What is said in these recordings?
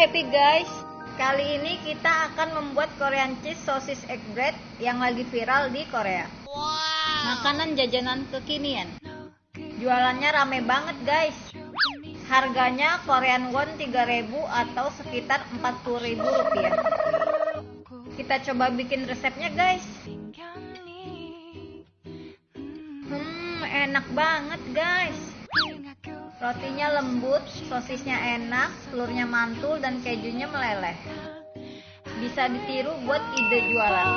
happy guys. Kali ini kita akan membuat Korean cheese sosis egg bread yang lagi viral di Korea. Makanan jajanan kekinian. Jualannya rame banget guys. Harganya Korean won 3000 atau sekitar 40.000 rupiah. Kita coba bikin resepnya guys. Hmm, enak banget guys. Rotinya lembut, sosisnya enak, telurnya mantul, dan kejunya meleleh. Bisa ditiru buat ide jualan.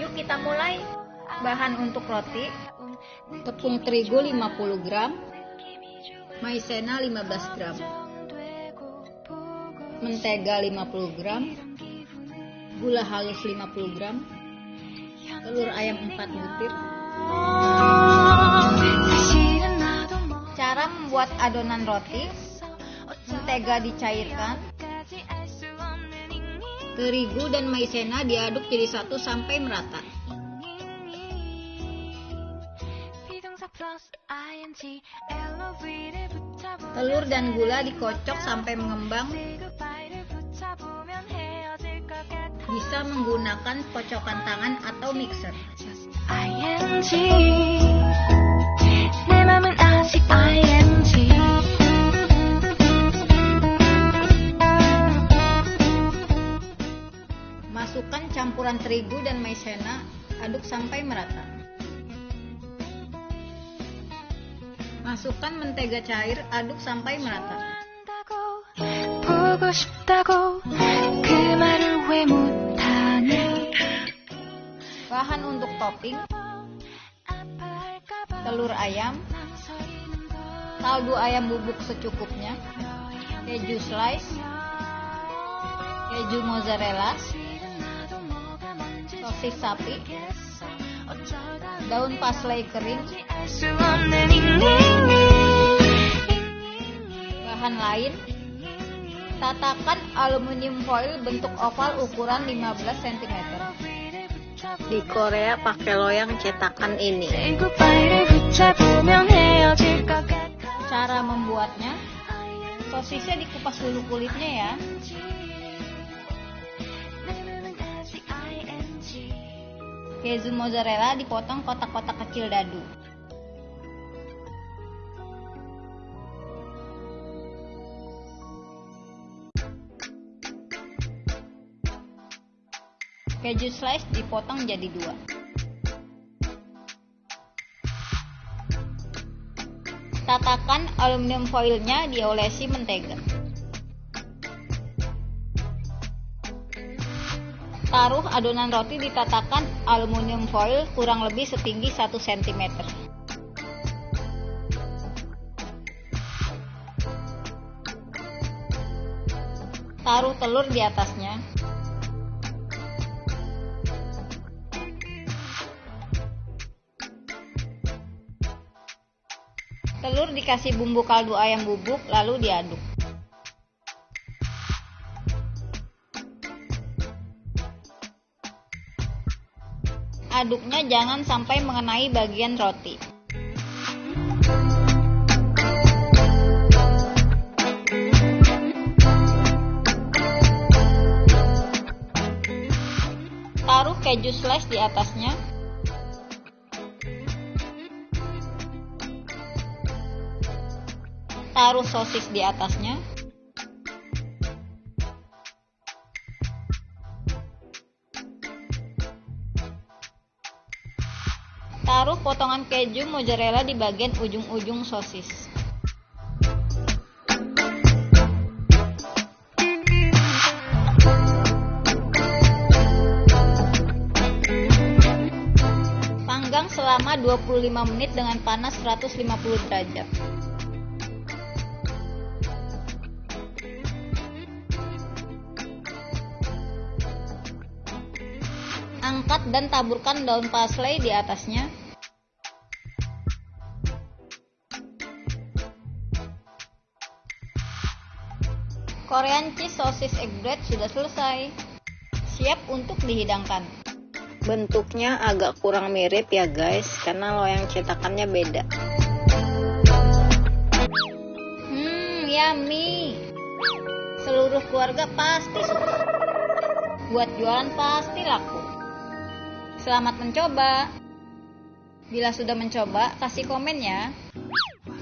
Yuk kita mulai. Bahan untuk roti, tepung terigu 50 gram, maizena 15 gram, mentega 50 gram, gula halus 50 gram, telur ayam 4 butir. Cara membuat adonan roti, mentega dicairkan, terigu dan maizena diaduk jadi satu sampai merata. Telur dan gula dikocok sampai mengembang. Bisa menggunakan kocokan tangan atau mixer. Masukkan campuran terigu dan maizena, aduk sampai merata. Masukkan mentega cair, aduk sampai merata. Bahan untuk topping. Telur ayam, kaldu ayam bubuk secukupnya, keju slice, keju mozzarella, sosis sapi, daun parsley kering, bahan lain, tatakan aluminium foil bentuk oval ukuran 15 cm. Di Korea pakai loyang cetakan ini. Cara membuatnya, sosisnya dikupas dulu kulitnya ya. Keju mozzarella dipotong kotak-kotak kecil dadu. Keju slice dipotong jadi dua. Tatakan aluminium foilnya diolesi mentega. Taruh adonan roti ditatakan aluminium foil kurang lebih setinggi 1 cm. Taruh telur di atasnya. Dikasih bumbu kaldu ayam bubuk lalu diaduk. Aduknya jangan sampai mengenai bagian roti. Taruh keju slice di atasnya. Taruh sosis di atasnya. Taruh potongan keju mozzarella di bagian ujung-ujung sosis. Panggang selama 25 menit dengan panas 150 derajat. Angkat dan taburkan daun parsley di atasnya. Korean cheese sosis egg bread sudah selesai. Siap untuk dihidangkan. Bentuknya agak kurang mirip ya guys, karena loyang cetakannya beda. Hmm, yummy. Seluruh keluarga pasti suka. Buat jualan pasti laku. Selamat mencoba. Bila sudah mencoba, kasih komen ya.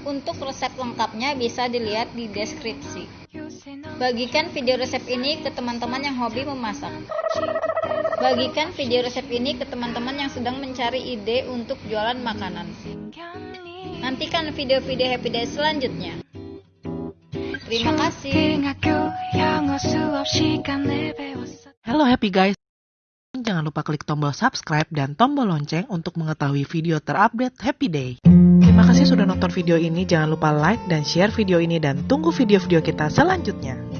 Untuk resep lengkapnya bisa dilihat di deskripsi. Bagikan video resep ini ke teman-teman yang hobi memasak. Bagikan video resep ini ke teman-teman yang sedang mencari ide untuk jualan makanan. Nantikan video-video Happy Day selanjutnya. Terima kasih. Hello happy guys. Jangan lupa klik tombol subscribe dan tombol lonceng untuk mengetahui video terupdate Happy Day. Terima kasih sudah nonton video ini. Jangan lupa like dan share video ini dan tunggu video-video kita selanjutnya.